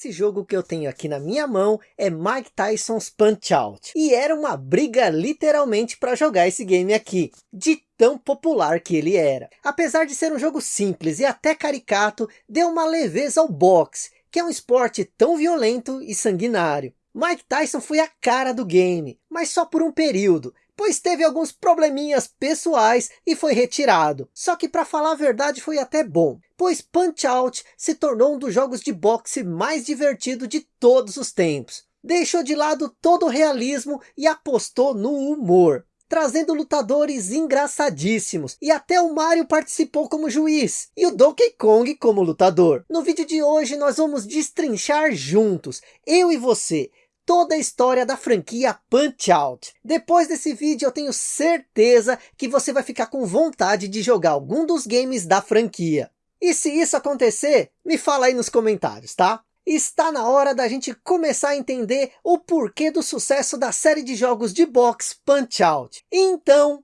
Esse jogo que eu tenho aqui na minha mão é Mike Tyson's Punch Out. E era uma briga literalmente para jogar esse game aqui. De tão popular que ele era. Apesar de ser um jogo simples e até caricato, deu uma leveza ao boxe, que é um esporte tão violento e sanguinário. Mike Tyson foi a cara do game, mas só por um período, pois teve alguns probleminhas pessoais e foi retirado. Só que para falar a verdade foi até bom, pois Punch-Out se tornou um dos jogos de boxe mais divertido de todos os tempos. Deixou de lado todo o realismo e apostou no humor trazendo lutadores engraçadíssimos. E até o Mario participou como juiz. E o Donkey Kong como lutador. No vídeo de hoje nós vamos destrinchar juntos, eu e você, toda a história da franquia Punch-Out. Depois desse vídeo eu tenho certeza que você vai ficar com vontade de jogar algum dos games da franquia. E se isso acontecer, me fala aí nos comentários, tá? Está na hora da gente começar a entender o porquê do sucesso da série de jogos de boxe Punch-Out. Então...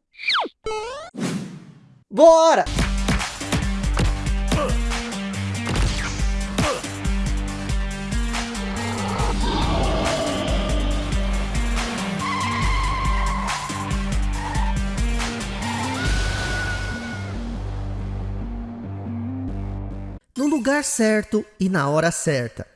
Bora! Lugar certo e na hora certa.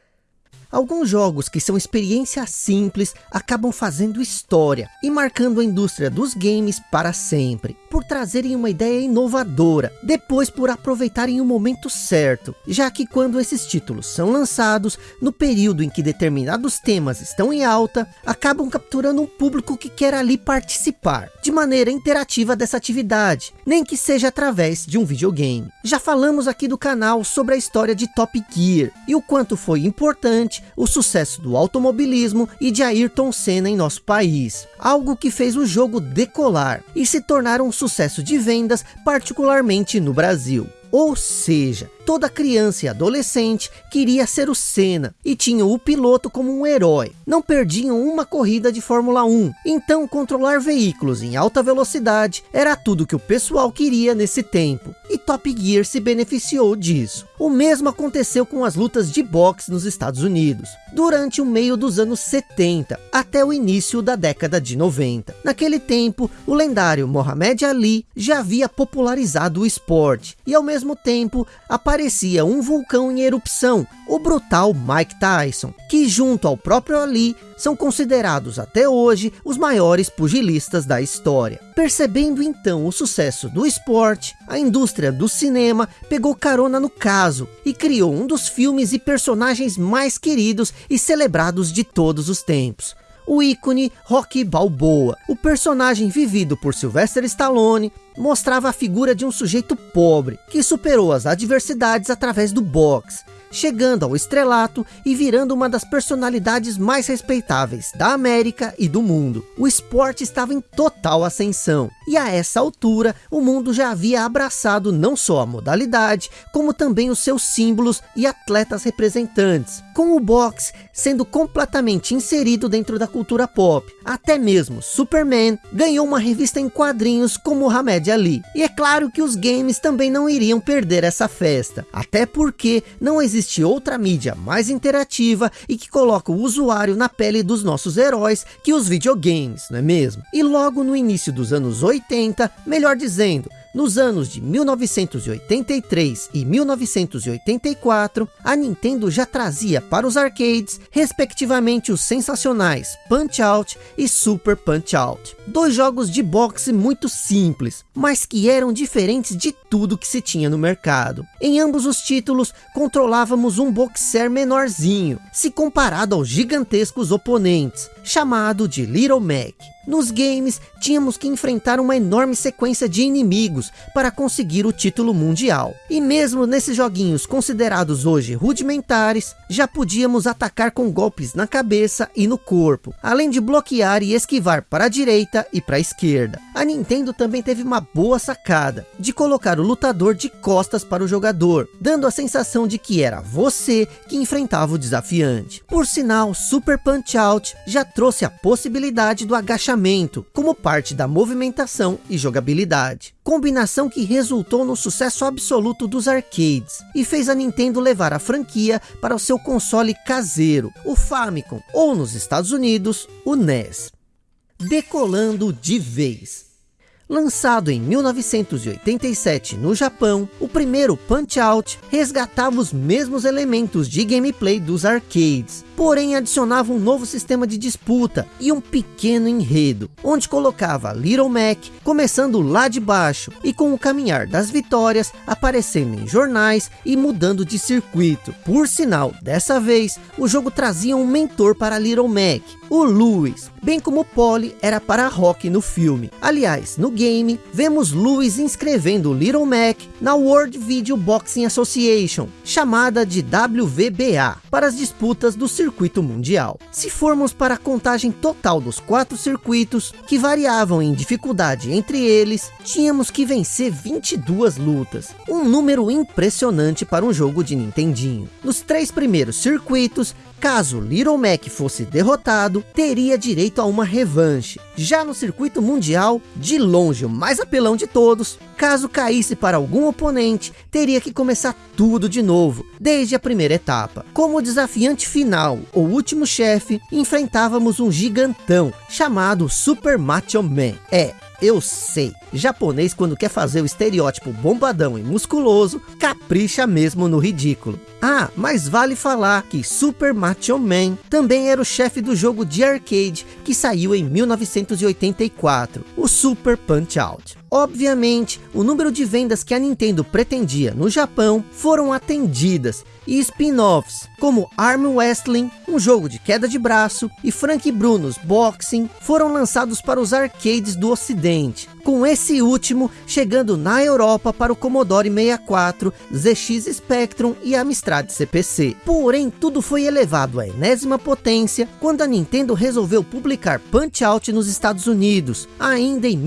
Alguns jogos que são experiências simples acabam fazendo história e marcando a indústria dos games para sempre, por trazerem uma ideia inovadora, depois por aproveitarem o momento certo, já que quando esses títulos são lançados, no período em que determinados temas estão em alta, acabam capturando um público que quer ali participar, de maneira interativa dessa atividade, nem que seja através de um videogame. Já falamos aqui do canal sobre a história de Top Gear, e o quanto foi importante o sucesso do automobilismo e de Ayrton Senna em nosso país. Algo que fez o jogo decolar e se tornar um sucesso de vendas, particularmente no Brasil. Ou seja, toda criança e adolescente queria ser o Senna e tinham o piloto como um herói. Não perdiam uma corrida de Fórmula 1. Então controlar veículos em alta velocidade era tudo que o pessoal queria nesse tempo. E Top Gear se beneficiou disso. O mesmo aconteceu com as lutas de boxe nos Estados Unidos. Durante o meio dos anos 70 até o início da década de 90. Naquele tempo, o lendário Muhammad Ali já havia popularizado o esporte. E ao mesmo tempo, apareceu parecia um vulcão em erupção, o brutal Mike Tyson, que junto ao próprio Ali, são considerados até hoje os maiores pugilistas da história. Percebendo então o sucesso do esporte, a indústria do cinema pegou carona no caso e criou um dos filmes e personagens mais queridos e celebrados de todos os tempos o ícone Rocky Balboa. O personagem vivido por Sylvester Stallone mostrava a figura de um sujeito pobre, que superou as adversidades através do boxe, chegando ao estrelato e virando uma das personalidades mais respeitáveis da América e do mundo. O esporte estava em total ascensão, e a essa altura o mundo já havia abraçado não só a modalidade, como também os seus símbolos e atletas representantes, com o boxe sendo completamente inserido dentro da cultura pop. Até mesmo Superman ganhou uma revista em quadrinhos com Muhammad Ali. E é claro que os games também não iriam perder essa festa, até porque não existe outra mídia mais interativa e que coloca o usuário na pele dos nossos heróis que os videogames, não é mesmo? E logo no início dos anos 80, melhor dizendo, nos anos de 1983 e 1984, a Nintendo já trazia para os arcades, respectivamente os sensacionais Punch-Out e Super Punch-Out. Dois jogos de boxe muito simples, mas que eram diferentes de tudo que se tinha no mercado. Em ambos os títulos, controlávamos um boxer menorzinho, se comparado aos gigantescos oponentes, chamado de Little Mac. Nos games, tínhamos que enfrentar uma enorme sequência de inimigos para conseguir o título mundial. E mesmo nesses joguinhos considerados hoje rudimentares, já podíamos atacar com golpes na cabeça e no corpo, além de bloquear e esquivar para a direita e para a esquerda. A Nintendo também teve uma boa sacada, de colocar o lutador de costas para o jogador, dando a sensação de que era você que enfrentava o desafiante. Por sinal, Super Punch Out já trouxe a possibilidade do agachamento, como parte da movimentação e jogabilidade. Combinação que resultou no sucesso absoluto dos arcades, e fez a Nintendo levar a franquia para o seu console caseiro, o Famicom, ou nos Estados Unidos, o NES. Decolando de vez. Lançado em 1987 no Japão, o primeiro Punch-Out resgatava os mesmos elementos de gameplay dos arcades, porém adicionava um novo sistema de disputa e um pequeno enredo, onde colocava Little Mac começando lá de baixo e com o caminhar das vitórias aparecendo em jornais e mudando de circuito. Por sinal, dessa vez, o jogo trazia um mentor para Little Mac, o Lewis, bem como Polly era para Rock no filme. Aliás, no game, vemos Lewis inscrevendo Little Mac na World Video Boxing Association, chamada de WVBA, para as disputas do circuito mundial. Se formos para a contagem total dos quatro circuitos, que variavam em dificuldade entre eles, tínhamos que vencer 22 lutas, um número impressionante para um jogo de Nintendinho. Nos três primeiros circuitos, Caso Little Mac fosse derrotado, teria direito a uma revanche. Já no circuito mundial, de longe o mais apelão de todos, caso caísse para algum oponente, teria que começar tudo de novo, desde a primeira etapa. Como desafiante final, o último chefe, enfrentávamos um gigantão, chamado Super Macho Man. É, eu sei, japonês quando quer fazer o estereótipo bombadão e musculoso, capricha mesmo no ridículo. Ah, mas vale falar que Super Macho Man também era o chefe do jogo de arcade que saiu em 1984, o Super Punch-Out. Obviamente, o número de vendas que a Nintendo pretendia no Japão foram atendidas e spin-offs como Arm Wrestling, um jogo de queda de braço, e Frank Bruno's Boxing foram lançados para os arcades do ocidente, com esse último chegando na Europa para o Commodore 64, ZX Spectrum e Amstrad CPC. Porém, tudo foi elevado à enésima potência quando a Nintendo resolveu publicar Punch-Out nos Estados Unidos, ainda em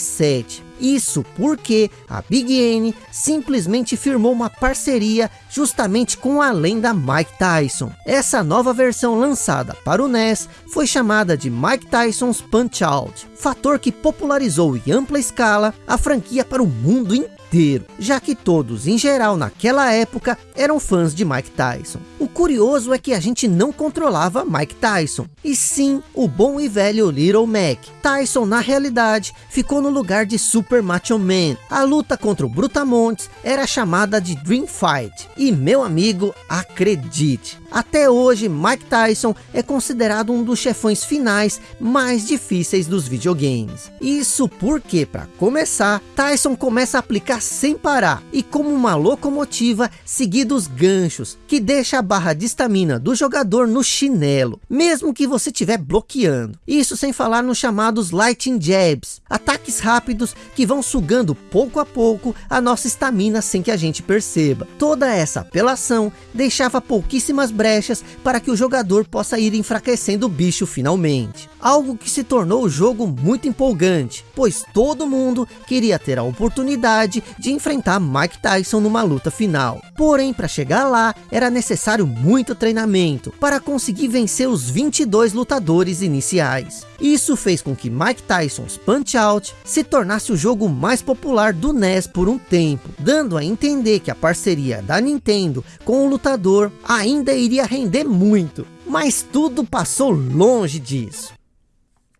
1987. Isso porque a Big N simplesmente firmou uma parceria justamente com a lenda Mike Tyson. Essa nova versão lançada para o NES foi chamada de Mike Tyson's Punch-Out, fator que popularizou em ampla escala a franquia para o mundo inteiro, já que todos, em geral, naquela época, eram fãs de Mike Tyson. Curioso é que a gente não controlava Mike Tyson, e sim o bom e velho Little Mac. Tyson, na realidade, ficou no lugar de Super Macho Man. A luta contra o Brutamontes era chamada de Dream Fight. E meu amigo, acredite, até hoje Mike Tyson é considerado um dos chefões finais mais difíceis dos videogames. Isso porque, para começar, Tyson começa a aplicar sem parar e como uma locomotiva seguindo os ganchos, que deixa a barra de estamina do jogador no chinelo, mesmo que você estiver bloqueando. Isso sem falar nos chamados Lightning Jabs, ataques rápidos que vão sugando pouco a pouco a nossa estamina sem que a gente perceba. Toda essa apelação deixava pouquíssimas brechas para que o jogador possa ir enfraquecendo o bicho finalmente. Algo que se tornou o jogo muito empolgante, pois todo mundo queria ter a oportunidade de enfrentar Mike Tyson numa luta final. Porém, para chegar lá, era necessário muito treinamento para conseguir vencer os 22 lutadores iniciais. Isso fez com que Mike Tyson's Punch-Out se tornasse o jogo mais popular do NES por um tempo, dando a entender que a parceria da Nintendo com o lutador ainda iria render muito. Mas tudo passou longe disso.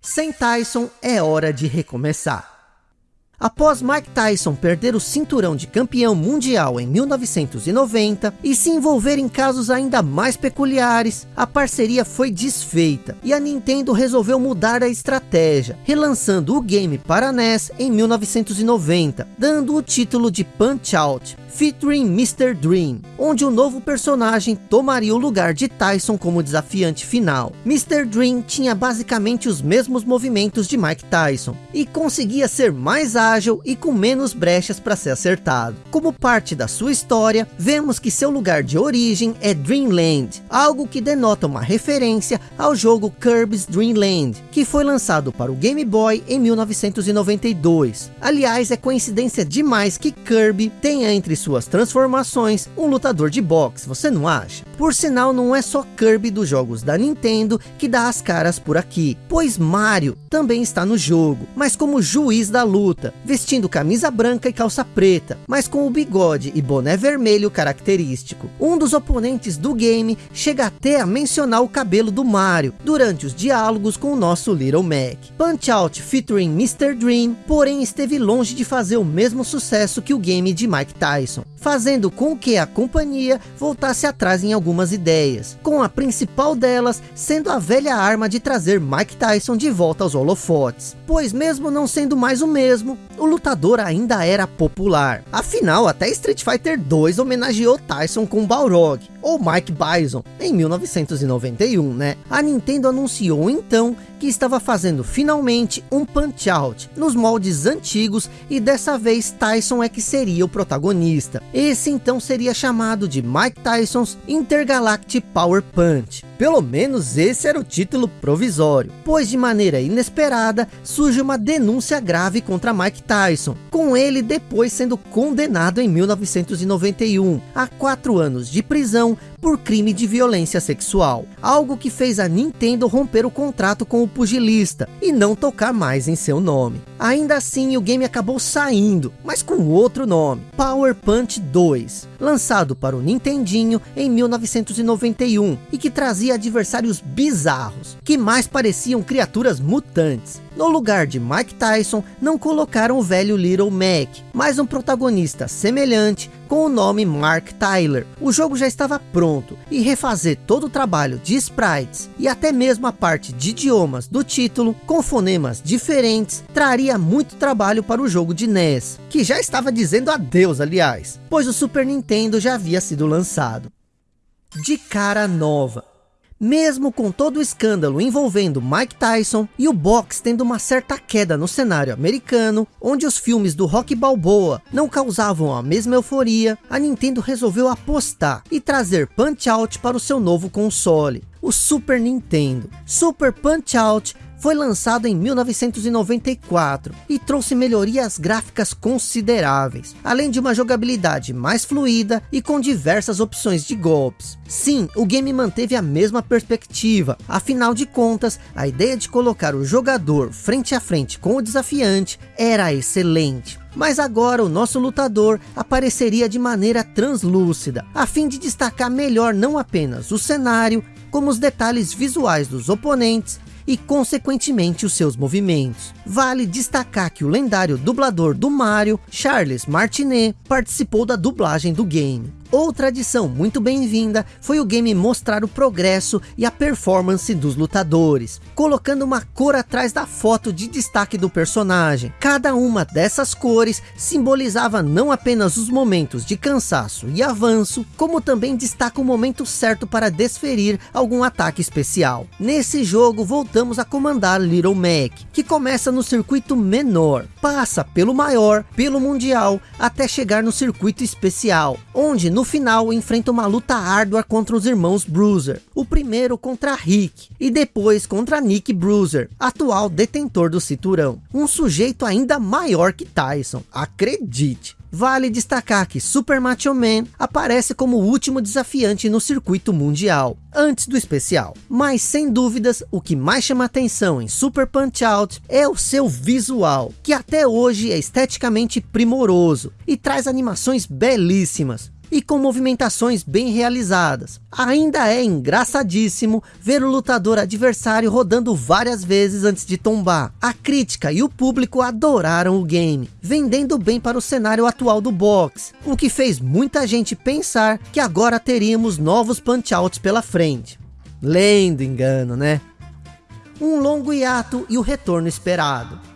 Sem Tyson é hora de recomeçar. Após Mike Tyson perder o cinturão de campeão mundial em 1990 e se envolver em casos ainda mais peculiares, a parceria foi desfeita e a Nintendo resolveu mudar a estratégia, relançando o game para NES em 1990, dando o título de Punch-Out, featuring Mr. Dream, onde o novo personagem tomaria o lugar de Tyson como desafiante final. Mr. Dream tinha basicamente os mesmos movimentos de Mike Tyson, e conseguia ser mais ágil e com menos brechas para ser acertado. Como parte da sua história, vemos que seu lugar de origem é Dreamland, algo que denota uma referência ao jogo Kirby's Dream Land, que foi lançado para o Game Boy em 1992. Aliás, é coincidência demais que Kirby tenha entre suas transformações, um lutador de boxe, você não acha? Por sinal, não é só Kirby dos jogos da Nintendo que dá as caras por aqui, pois Mario também está no jogo, mas como juiz da luta, vestindo camisa branca e calça preta, mas com o bigode e boné vermelho característico. Um dos oponentes do game chega até a mencionar o cabelo do Mario, durante os diálogos com o nosso Little Mac. Punch Out featuring Mr. Dream, porém esteve longe de fazer o mesmo sucesso que o game de Mike Tyson, fazendo com que a companhia voltasse atrás em algumas ideias, com a principal delas sendo a velha arma de trazer Mike Tyson de volta aos holofotes, pois mesmo não sendo mais o mesmo, o lutador ainda era popular. Afinal, até Street Fighter 2 homenageou Tyson com Balrog, ou Mike Bison, em 1991, né? A Nintendo anunciou então que estava fazendo finalmente um Punch-Out nos moldes antigos e dessa vez Tyson é que seria o protagonista. Esse então seria chamado de Mike Tyson's Intergalactic Power Punch. Pelo menos esse era o título provisório, pois de maneira inesperada surge uma denúncia grave contra Mike Tyson, com ele depois sendo condenado em 1991 a quatro anos de prisão por crime de violência sexual, algo que fez a Nintendo romper o contrato com o pugilista e não tocar mais em seu nome. Ainda assim, o game acabou saindo, mas com outro nome, Power Punch 2, lançado para o Nintendinho em 1991 e que trazia adversários bizarros, que mais pareciam criaturas mutantes. No lugar de Mike Tyson, não colocaram o velho Little Mac, mas um protagonista semelhante com o nome Mark Tyler. O jogo já estava pronto e refazer todo o trabalho de sprites e até mesmo a parte de idiomas do título com fonemas diferentes traria muito trabalho para o jogo de NES, que já estava dizendo adeus aliás, pois o Super Nintendo já havia sido lançado. De cara nova, mesmo com todo o escândalo envolvendo Mike Tyson e o boxe tendo uma certa queda no cenário americano, onde os filmes do Rock Balboa não causavam a mesma euforia, a Nintendo resolveu apostar e trazer Punch-Out para o seu novo console, o Super Nintendo. Super Punch-Out foi lançado em 1994 e trouxe melhorias gráficas consideráveis, além de uma jogabilidade mais fluida e com diversas opções de golpes. Sim, o game manteve a mesma perspectiva, afinal de contas, a ideia de colocar o jogador frente a frente com o desafiante era excelente. Mas agora o nosso lutador apareceria de maneira translúcida, a fim de destacar melhor não apenas o cenário, como os detalhes visuais dos oponentes e consequentemente os seus movimentos. Vale destacar que o lendário dublador do Mario, Charles Martinet, participou da dublagem do game. Outra adição muito bem-vinda foi o game mostrar o progresso e a performance dos lutadores, colocando uma cor atrás da foto de destaque do personagem. Cada uma dessas cores simbolizava não apenas os momentos de cansaço e avanço, como também destaca o momento certo para desferir algum ataque especial. Nesse jogo voltamos a comandar Little Mac, que começa no circuito menor, passa pelo maior, pelo mundial, até chegar no circuito especial, onde no no final enfrenta uma luta árdua contra os irmãos Bruiser. O primeiro contra Rick e depois contra Nick Bruiser, atual detentor do cinturão. Um sujeito ainda maior que Tyson, acredite. Vale destacar que Super Macho Man aparece como o último desafiante no circuito mundial, antes do especial. Mas sem dúvidas, o que mais chama atenção em Super Punch Out é o seu visual, que até hoje é esteticamente primoroso e traz animações belíssimas e com movimentações bem realizadas. Ainda é engraçadíssimo ver o lutador adversário rodando várias vezes antes de tombar. A crítica e o público adoraram o game, vendendo bem para o cenário atual do boxe, o que fez muita gente pensar que agora teríamos novos punch-outs pela frente. Lendo engano, né? Um longo hiato e o retorno esperado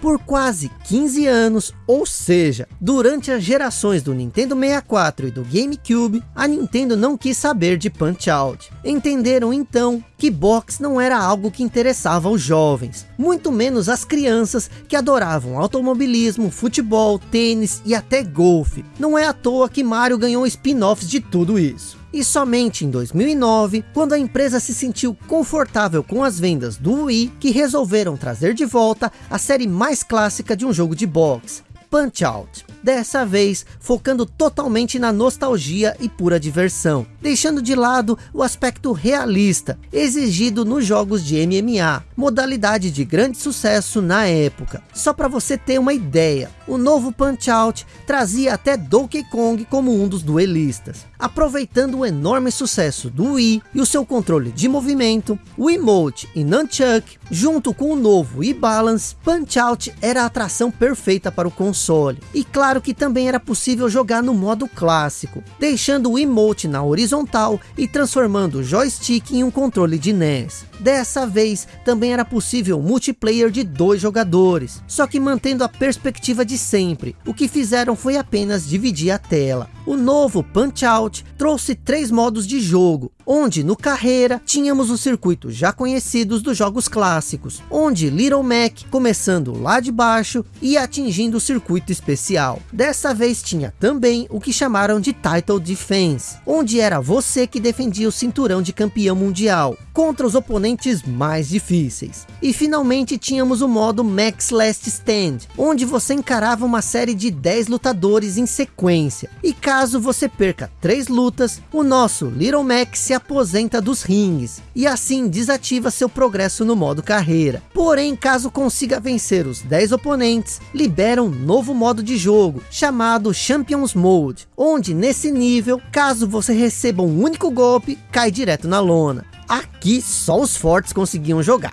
por quase 15 anos, ou seja, durante as gerações do Nintendo 64 e do GameCube, a Nintendo não quis saber de Punch-Out. Entenderam então que boxe não era algo que interessava aos jovens, muito menos as crianças que adoravam automobilismo, futebol, tênis e até golfe. Não é à toa que Mario ganhou spin-offs de tudo isso. E somente em 2009, quando a empresa se sentiu confortável com as vendas do Wii, que resolveram trazer de volta a série mais clássica de um jogo de boxe, Punch-Out. Dessa vez focando totalmente na nostalgia e pura diversão, deixando de lado o aspecto realista, exigido nos jogos de MMA, modalidade de grande sucesso na época. Só para você ter uma ideia, o novo Punch-Out trazia até Donkey Kong como um dos duelistas. Aproveitando o enorme sucesso do Wii e o seu controle de movimento, o Emote e Nunchuck, junto com o novo e-Balance, Punch-Out era a atração perfeita para o console. E claro que também era possível jogar no modo clássico, deixando o Emote na horizontal e transformando o joystick em um controle de NES. Dessa vez, também era possível multiplayer de dois jogadores, só que mantendo a perspectiva de sempre. O que fizeram foi apenas dividir a tela. O novo Punch-Out trouxe três modos de jogo, onde no carreira tínhamos os circuitos já conhecidos dos jogos clássicos, onde Little Mac começando lá de baixo e atingindo o circuito especial. Dessa vez tinha também o que chamaram de Title Defense, onde era você que defendia o cinturão de campeão mundial, contra os oponentes mais difíceis. E finalmente tínhamos o modo Max Last Stand, onde você encarava uma série de 10 lutadores em sequência, e caso você perca três lutas, o nosso Little Mac se aposenta dos rings e assim desativa seu progresso no modo carreira. Porém, caso consiga vencer os 10 oponentes, libera um novo modo de jogo chamado Champions Mode, onde nesse nível, caso você receba um único golpe, cai direto na lona. Aqui só os fortes conseguiam jogar.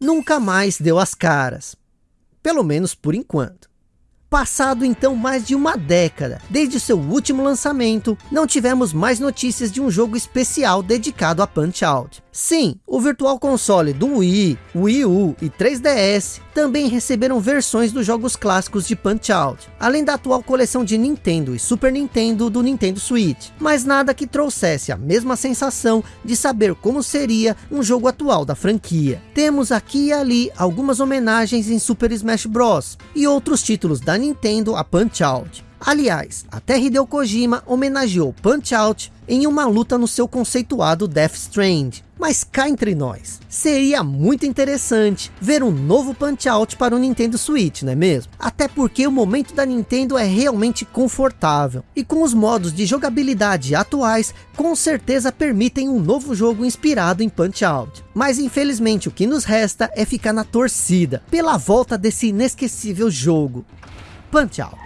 Nunca mais deu as caras. Pelo menos por enquanto. Passado então mais de uma década, desde seu último lançamento, não tivemos mais notícias de um jogo especial dedicado a Punch-Out. Sim, o Virtual Console do Wii, Wii U e 3DS também receberam versões dos jogos clássicos de Punch-Out, além da atual coleção de Nintendo e Super Nintendo do Nintendo Switch, mas nada que trouxesse a mesma sensação de saber como seria um jogo atual da franquia. Temos aqui e ali algumas homenagens em Super Smash Bros. e outros títulos da Nintendo a Punch-Out. Aliás, até Hideo Kojima homenageou Punch-Out em uma luta no seu conceituado Death Strand. Mas cá entre nós, seria muito interessante ver um novo Punch-Out para o Nintendo Switch, não é mesmo? Até porque o momento da Nintendo é realmente confortável. E com os modos de jogabilidade atuais, com certeza permitem um novo jogo inspirado em Punch-Out. Mas infelizmente o que nos resta é ficar na torcida, pela volta desse inesquecível jogo. Punch-Out.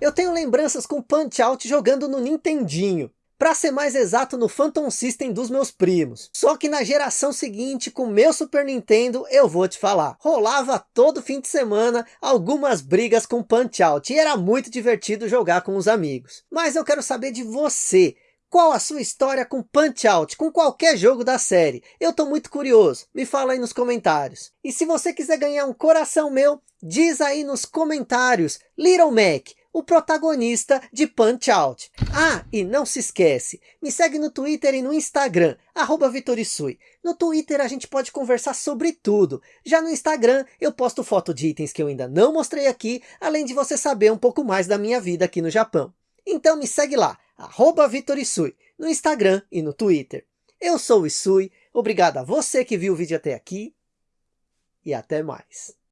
Eu tenho lembranças com Punch-Out jogando no Nintendinho. Para ser mais exato, no Phantom System dos meus primos. Só que na geração seguinte, com meu Super Nintendo, eu vou te falar. Rolava todo fim de semana algumas brigas com Punch-Out. E era muito divertido jogar com os amigos. Mas eu quero saber de você. Qual a sua história com Punch-Out, com qualquer jogo da série? Eu tô muito curioso, me fala aí nos comentários. E se você quiser ganhar um coração meu, diz aí nos comentários, Little Mac, o protagonista de Punch Out. Ah, e não se esquece, me segue no Twitter e no Instagram, arroba Vitorisui. No Twitter a gente pode conversar sobre tudo. Já no Instagram eu posto foto de itens que eu ainda não mostrei aqui, além de você saber um pouco mais da minha vida aqui no Japão. Então me segue lá, arroba no Instagram e no Twitter. Eu sou o Isui, obrigado a você que viu o vídeo até aqui e até mais.